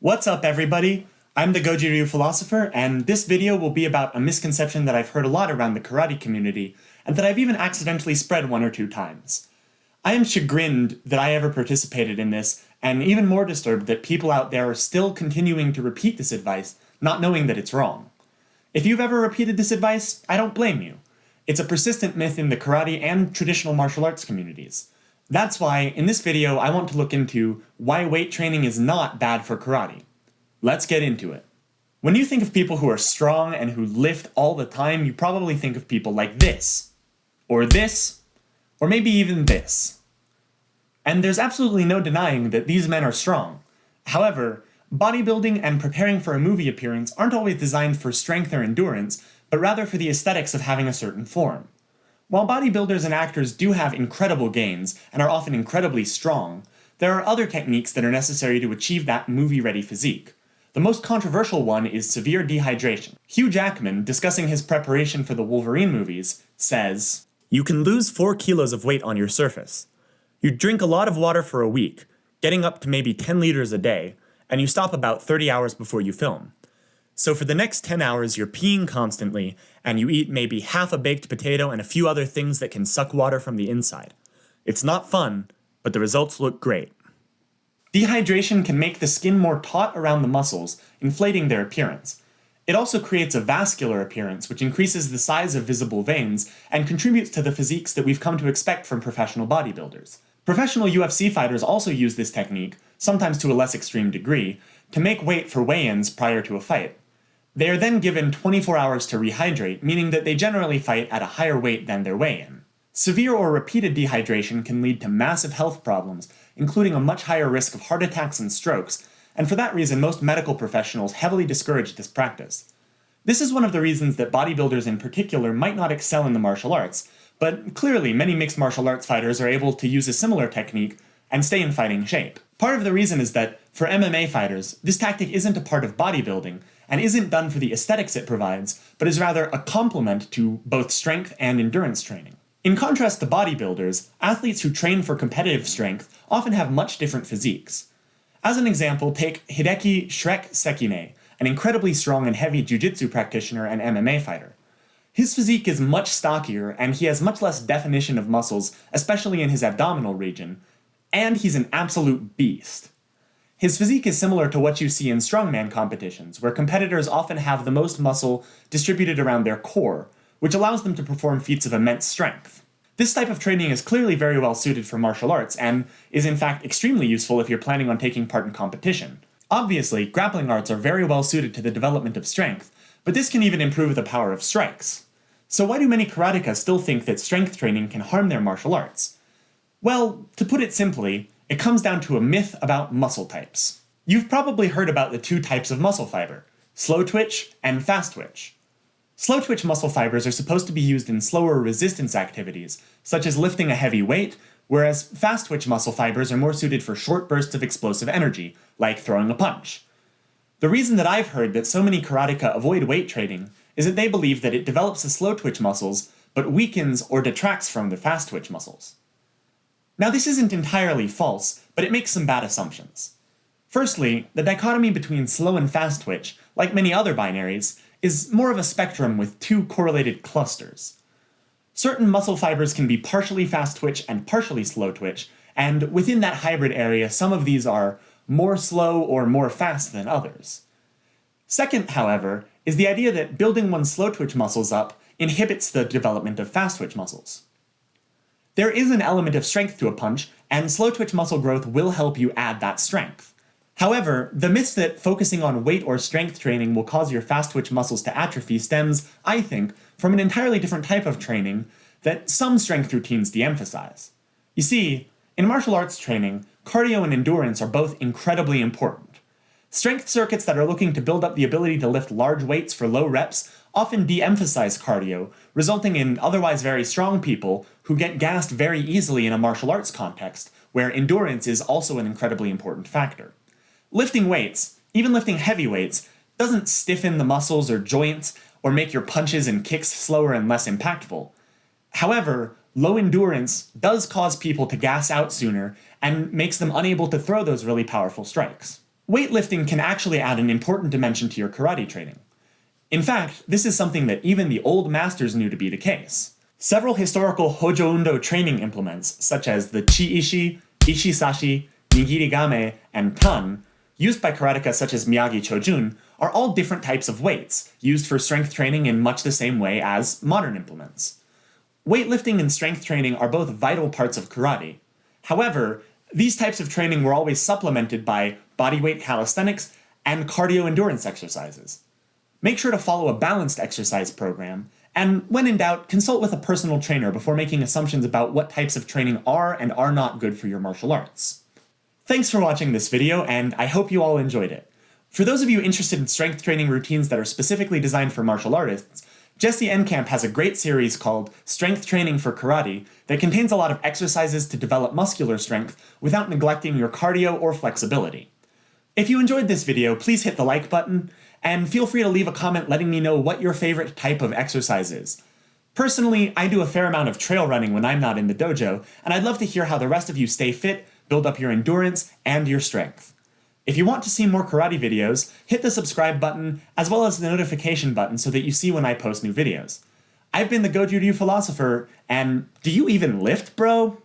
What's up everybody? I'm the Goju Ryu philosopher, and this video will be about a misconception that I've heard a lot around the karate community, and that I've even accidentally spread one or two times. I am chagrined that I ever participated in this, and even more disturbed that people out there are still continuing to repeat this advice, not knowing that it's wrong. If you've ever repeated this advice, I don't blame you. It's a persistent myth in the karate and traditional martial arts communities. That's why, in this video, I want to look into why weight training is not bad for karate. Let's get into it. When you think of people who are strong and who lift all the time, you probably think of people like this, or this, or maybe even this. And there's absolutely no denying that these men are strong. However, bodybuilding and preparing for a movie appearance aren't always designed for strength or endurance, but rather for the aesthetics of having a certain form. While bodybuilders and actors do have incredible gains and are often incredibly strong, there are other techniques that are necessary to achieve that movie-ready physique. The most controversial one is severe dehydration. Hugh Jackman, discussing his preparation for the Wolverine movies, says, You can lose 4 kilos of weight on your surface. You drink a lot of water for a week, getting up to maybe 10 liters a day, and you stop about 30 hours before you film. So for the next 10 hours, you're peeing constantly, and you eat maybe half a baked potato and a few other things that can suck water from the inside. It's not fun, but the results look great. Dehydration can make the skin more taut around the muscles, inflating their appearance. It also creates a vascular appearance, which increases the size of visible veins and contributes to the physiques that we've come to expect from professional bodybuilders. Professional UFC fighters also use this technique, sometimes to a less extreme degree, to make weight for weigh-ins prior to a fight. They are then given 24 hours to rehydrate, meaning that they generally fight at a higher weight than their weigh-in. Severe or repeated dehydration can lead to massive health problems, including a much higher risk of heart attacks and strokes, and for that reason most medical professionals heavily discourage this practice. This is one of the reasons that bodybuilders in particular might not excel in the martial arts, but clearly many mixed martial arts fighters are able to use a similar technique and stay in fighting shape. Part of the reason is that, for MMA fighters, this tactic isn't a part of bodybuilding, and isn't done for the aesthetics it provides, but is rather a complement to both strength and endurance training. In contrast to bodybuilders, athletes who train for competitive strength often have much different physiques. As an example, take Hideki Shrek Sekine, an incredibly strong and heavy jiu-jitsu practitioner and MMA fighter. His physique is much stockier, and he has much less definition of muscles, especially in his abdominal region, and he's an absolute beast. His physique is similar to what you see in strongman competitions, where competitors often have the most muscle distributed around their core, which allows them to perform feats of immense strength. This type of training is clearly very well suited for martial arts, and is in fact extremely useful if you're planning on taking part in competition. Obviously, grappling arts are very well suited to the development of strength, but this can even improve the power of strikes. So why do many karateka still think that strength training can harm their martial arts? Well, to put it simply, it comes down to a myth about muscle types. You've probably heard about the two types of muscle fiber, slow twitch and fast twitch. Slow twitch muscle fibers are supposed to be used in slower resistance activities, such as lifting a heavy weight, whereas fast twitch muscle fibers are more suited for short bursts of explosive energy, like throwing a punch. The reason that I've heard that so many karateka avoid weight training is that they believe that it develops the slow twitch muscles, but weakens or detracts from the fast twitch muscles. Now this isn't entirely false, but it makes some bad assumptions. Firstly, the dichotomy between slow and fast twitch, like many other binaries, is more of a spectrum with two correlated clusters. Certain muscle fibers can be partially fast twitch and partially slow twitch, and within that hybrid area some of these are more slow or more fast than others. Second, however, is the idea that building one's slow twitch muscles up inhibits the development of fast twitch muscles. There is an element of strength to a punch, and slow twitch muscle growth will help you add that strength. However, the myth that focusing on weight or strength training will cause your fast twitch muscles to atrophy stems, I think, from an entirely different type of training that some strength routines de-emphasize. You see, in martial arts training, cardio and endurance are both incredibly important. Strength circuits that are looking to build up the ability to lift large weights for low reps often de-emphasize cardio, resulting in otherwise very strong people who get gassed very easily in a martial arts context, where endurance is also an incredibly important factor. Lifting weights, even lifting heavy weights, doesn't stiffen the muscles or joints or make your punches and kicks slower and less impactful. However, low endurance does cause people to gas out sooner and makes them unable to throw those really powerful strikes. weightlifting can actually add an important dimension to your karate training. In fact, this is something that even the old masters knew to be the case. Several historical Hojo Undo training implements, such as the Chi-Ishi, Ishi-Sashi, Nigiri-Game, and Tan, used by karateka such as Miyagi Chojun, are all different types of weights, used for strength training in much the same way as modern implements. Weightlifting and strength training are both vital parts of karate. However, these types of training were always supplemented by bodyweight calisthenics and cardio endurance exercises. Make sure to follow a balanced exercise program, and when in doubt, consult with a personal trainer before making assumptions about what types of training are and are not good for your martial arts. Thanks for watching this video, and I hope you all enjoyed it. For those of you interested in strength training routines that are specifically designed for martial artists, Jesse Enkamp has a great series called Strength Training for Karate that contains a lot of exercises to develop muscular strength without neglecting your cardio or flexibility. If you enjoyed this video, please hit the like button, and feel free to leave a comment letting me know what your favorite type of exercise is. Personally, I do a fair amount of trail running when I'm not in the dojo, and I'd love to hear how the rest of you stay fit, build up your endurance, and your strength. If you want to see more karate videos, hit the subscribe button as well as the notification button so that you see when I post new videos. I've been the Goju Ryu Philosopher, and do you even lift, bro?